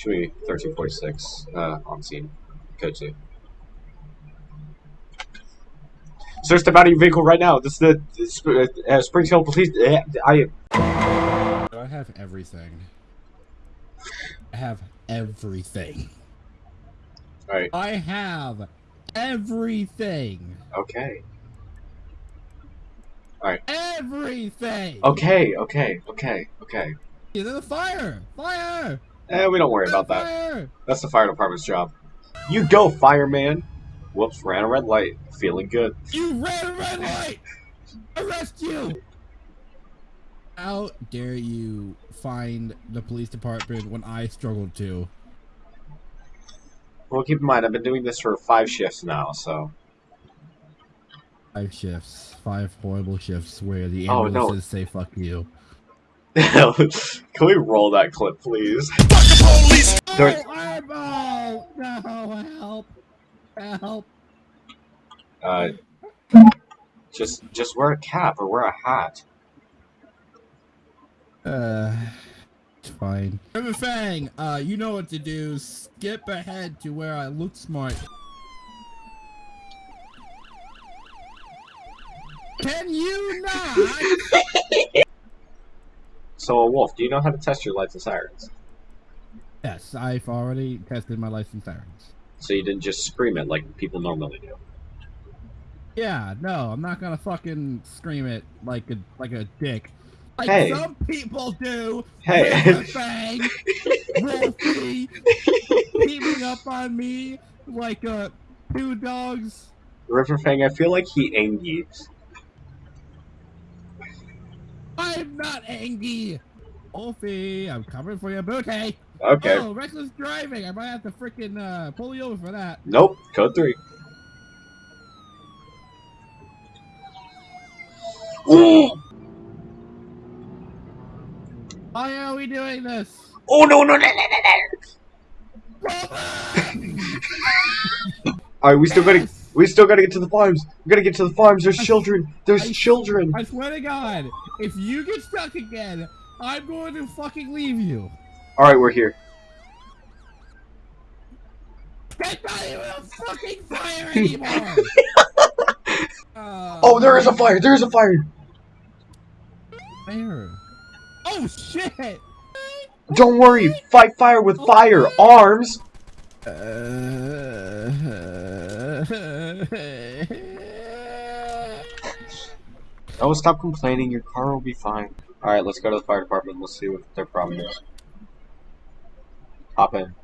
Chewy 1346 uh, on scene. Code 2. Search the your vehicle right now. This is the this, uh, uh, Springfield Police. Uh, I. I have everything. I have everything. Alright. I have everything. Okay. Alright. Everything. Okay. Okay. Okay. Okay. Is it a fire? Fire! Eh, we don't worry about that. That's the fire department's job. You go, fireman. Whoops, ran a red light. Feeling good. You ran a red light! Arrest you! How dare you find the police department when I struggled to? Well, keep in mind, I've been doing this for five shifts now, so. Five shifts. Five horrible shifts where the Oh, no. ambulances say fuck you. Can we roll that clip, please? There- Oh, eyeball! No, help! Help! Uh, just, just wear a cap or wear a hat. Uh, it's fine. River Fang, uh, you know what to do. Skip ahead to where I look smart. Can you not? So, Wolf, do you know how to test your lights and sirens? yes, I've already tested my license sirens. So you didn't just scream it like people normally do. Yeah, no, I'm not gonna fucking scream it like a like a dick. Like Hey. some people do. Hey. Fang, Wolfie, up on me like uh two dogs. Riverfang, I feel like he angry. I'm not angry. Wolfie, I'm coming for your booty. Okay. Oh, reckless driving. I might have to freaking uh, pull you over for that. Nope. Code three. Ooh! Why are we doing this? Oh no no no no no! no. All right, we still gotta we still gotta get to the farms. We gotta get to the farms. There's I- children. There's I- children. I swear to God, if you get stuck again, I'm going to fucking leave you. All right, we're here. Not even a fucking fire anymore. uh, Oh, there is a fire. There is a fire. Fire. Oh shit! Don't worry. Fight fire with fire arms. Oh, stop complaining. Your car will be fine. All right, let's go to the fire department. Let's see what their problem is. Hop in.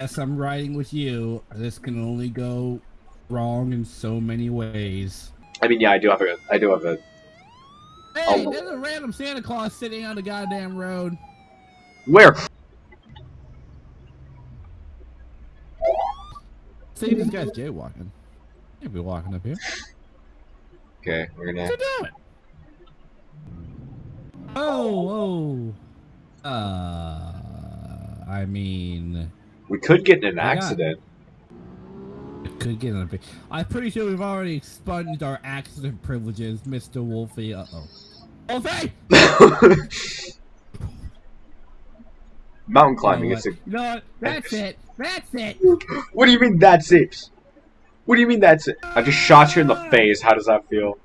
Yes, I'm riding with you. This can only go wrong in so many ways. I mean, yeah, I do have a. I do have a. Hey, Oh. there's a random Santa Claus sitting on the goddamn road. Where? See, this guy's jaywalking. He'll be walking up here. Okay, we're gonna. What's he doing? Oh, oh. Uh, I mean, We could get in an accident. it could get in a big. I'm pretty sure we've already expunged our accident privileges, Mr. Wolfie. Uh oh. Wolfie! Mountain You climbing know is a. what? You know what? That's it. That's it. What do you mean that's it? What do you mean that's it? I just shot you in the face. How does that feel?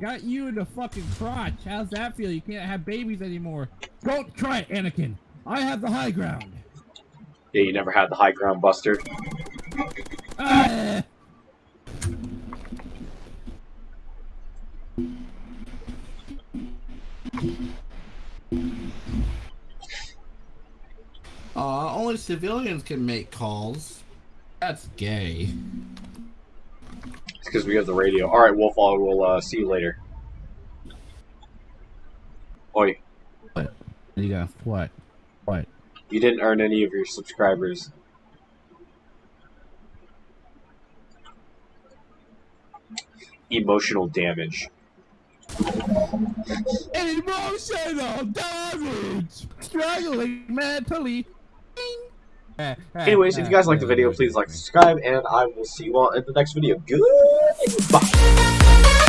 Got you in the fucking crotch. How's that feel? You can't have babies anymore. Don't try it, Anakin. I have the high ground. Yeah, you never had the high ground, Buster. Ah! Aw, only civilians can make calls. That's gay. It's because we have the radio. All right, Wolf. I will uh, see you later. Oi, What? You got what? What? you didn't earn any of your subscribers. Emotional damage. Emotional damage! Struggling mentally. Eh, eh, Anyways, if you eh. guys liked the video, please like, subscribe, and I will see you all in the next video. Goodbye.